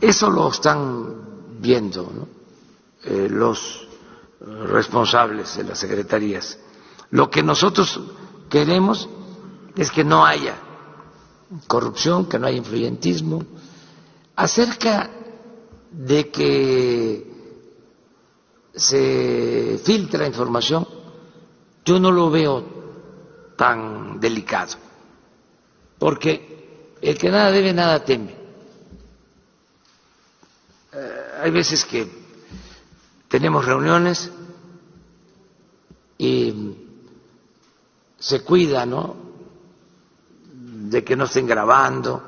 Eso lo están viendo eh, los responsables de las secretarías. Lo que nosotros queremos es que no haya corrupción, que no haya influyentismo. Acerca de que se filtra información, yo no lo veo tan delicado, porque el que nada debe, nada teme. Eh, hay veces que tenemos reuniones y se cuida, ¿no? De que no estén grabando,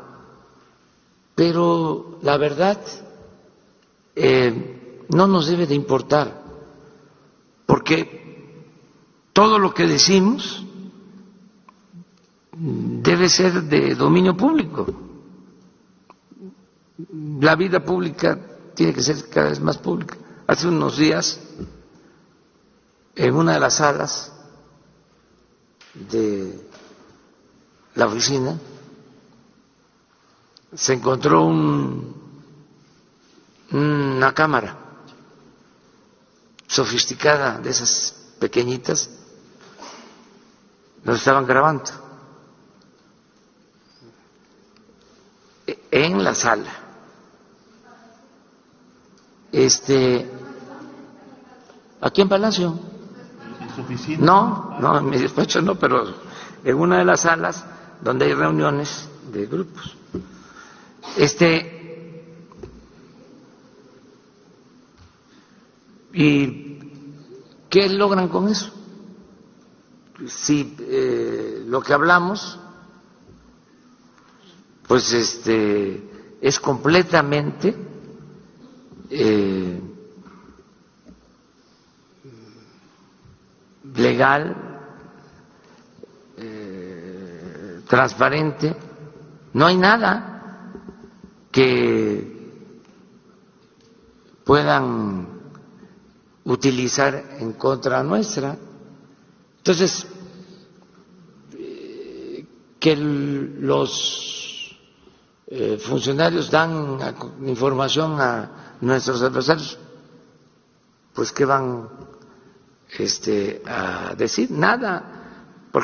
pero la verdad eh, no nos debe de importar, porque todo lo que decimos debe ser de dominio público. La vida pública tiene que ser cada vez más pública. Hace unos días, en una de las salas de la oficina, se encontró un, una cámara sofisticada de esas pequeñitas, nos estaban grabando en la sala. Este, aquí en Palacio. No, no, en mi despacho no, pero en una de las salas donde hay reuniones de grupos. Este, ¿y qué logran con eso? Si eh, lo que hablamos, pues este, es completamente eh, legal, eh, transparente, no hay nada que puedan utilizar en contra nuestra. Entonces, eh, que los eh, funcionarios dan información a nuestros adversarios, pues ¿qué van este, a decir? Nada